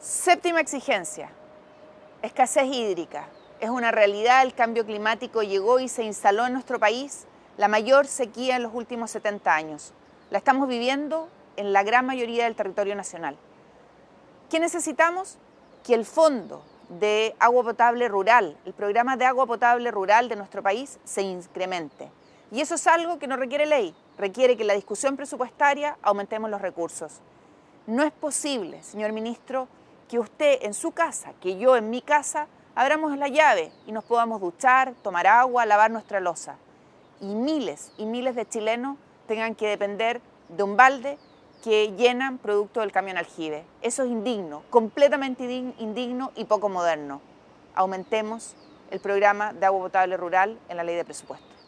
Séptima exigencia, escasez hídrica. Es una realidad, el cambio climático llegó y se instaló en nuestro país, la mayor sequía en los últimos 70 años. La estamos viviendo en la gran mayoría del territorio nacional. ¿Qué necesitamos? Que el fondo de agua potable rural, el programa de agua potable rural de nuestro país se incremente. Y eso es algo que no requiere ley, requiere que en la discusión presupuestaria aumentemos los recursos. No es posible, señor ministro, que usted en su casa, que yo en mi casa, abramos la llave y nos podamos duchar, tomar agua, lavar nuestra losa. Y miles y miles de chilenos tengan que depender de un balde que llenan producto del camión aljibe. Eso es indigno, completamente indigno y poco moderno. Aumentemos el programa de agua potable rural en la ley de presupuesto.